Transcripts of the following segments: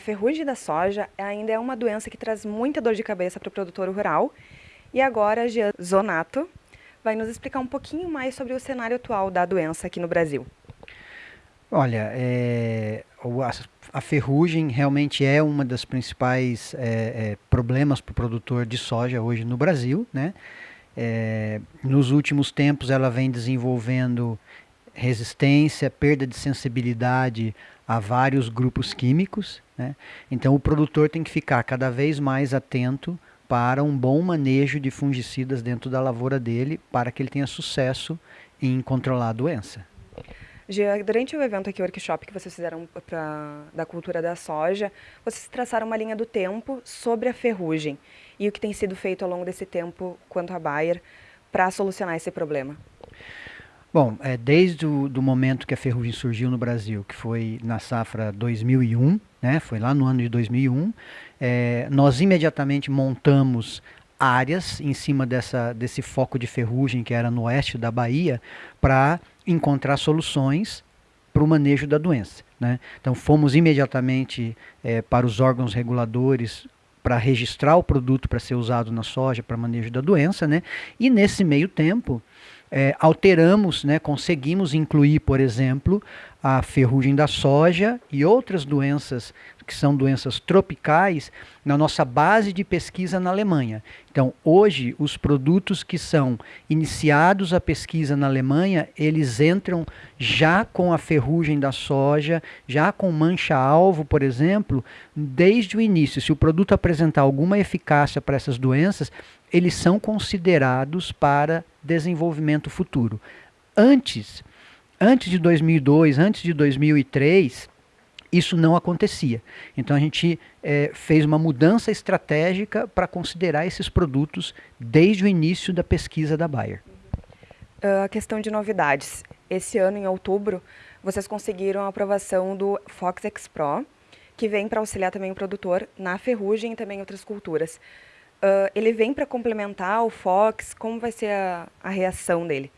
ferrugem da soja ainda é uma doença que traz muita dor de cabeça para o produtor rural. E agora Jean Zonato vai nos explicar um pouquinho mais sobre o cenário atual da doença aqui no Brasil. Olha, é, a, ferrugem realmente é uma das principais é, é, problemas para o produtor de soja hoje no Brasil. Né? É, nos últimos tempos ela vem desenvolvendo resistência, perda de sensibilidade a vários grupos químicos. Né? Então o produtor tem que ficar cada vez mais atento para um bom manejo de fungicidas dentro da lavoura dele, para que ele tenha sucesso em controlar a doença. Durante o evento aqui, o workshop que vocês fizeram pra, da cultura da soja, vocês traçaram uma linha do tempo sobre a ferrugem e o que tem sido feito ao longo desse tempo quanto a Bayer para solucionar esse problema. Bom, é, desde o do momento que a ferrugem surgiu no Brasil, que foi na safra 2001, né, foi lá no ano de 2001, é, nós imediatamente montamos áreas em cima dessa, desse foco de ferrugem que era no oeste da Bahia para encontrar soluções para o manejo da doença. Né? Então fomos imediatamente é, para os órgãos reguladores para registrar o produto para ser usado na soja para manejo da doença, né? E nesse meio tempo é, alteramos, né, conseguimos incluir, por exemplo, a ferrugem da soja e outras doenças que são doenças tropicais na nossa base de pesquisa na Alemanha. Então, hoje, os produtos que são iniciados a pesquisa na Alemanha, eles entram já com a ferrugem da soja, já com mancha-alvo, por exemplo, desde o início. Se o produto apresentar alguma eficácia para essas doenças, eles são considerados para desenvolvimento futuro. Antes, antes de 2002, antes de 2003, isso não acontecia. Então a gente é, fez uma mudança estratégica para considerar esses produtos desde o início da pesquisa da Bayer. Uh, a questão de novidades. Esse ano, em outubro, vocês conseguiram a aprovação do Fox X Pro, que vem para auxiliar também o produtor na ferrugem e também outras culturas. Uh, ele vem para complementar o Fox? Como vai ser a, a reação dele?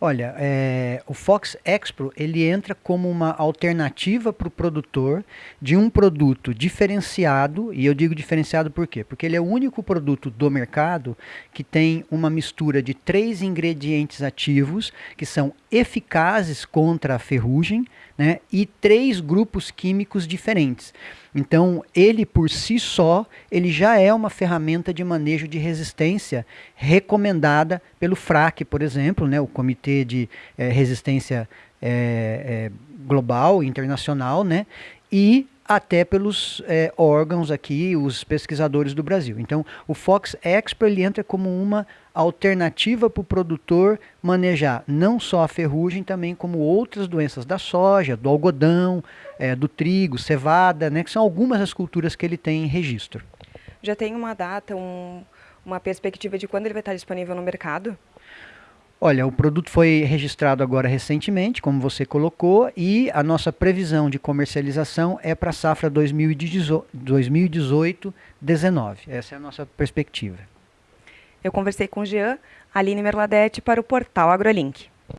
Olha, é, o Fox Expro ele entra como uma alternativa para o produtor de um produto diferenciado, e eu digo diferenciado por quê? Porque ele é o único produto do mercado que tem uma mistura de três ingredientes ativos que são eficazes contra a ferrugem né, e três grupos químicos diferentes. Então, ele por si só, ele já é uma ferramenta de manejo de resistência recomendada pelo FRAC, por exemplo, né, o Comitê de é, Resistência é, é, Global, Internacional, né, e até pelos é, órgãos aqui, os pesquisadores do Brasil. Então, o Fox Expo ele entra como uma alternativa para o produtor manejar não só a ferrugem, também como outras doenças da soja, do algodão, é, do trigo, cevada, né, que são algumas das culturas que ele tem em registro. Já tem uma data, um, uma perspectiva de quando ele vai estar disponível no mercado? Olha, o produto foi registrado agora recentemente, como você colocou, e a nossa previsão de comercialização é para a safra 2018-19. Essa é a nossa perspectiva. Eu conversei com Jean, Aline Merladete, para o portal AgroLink.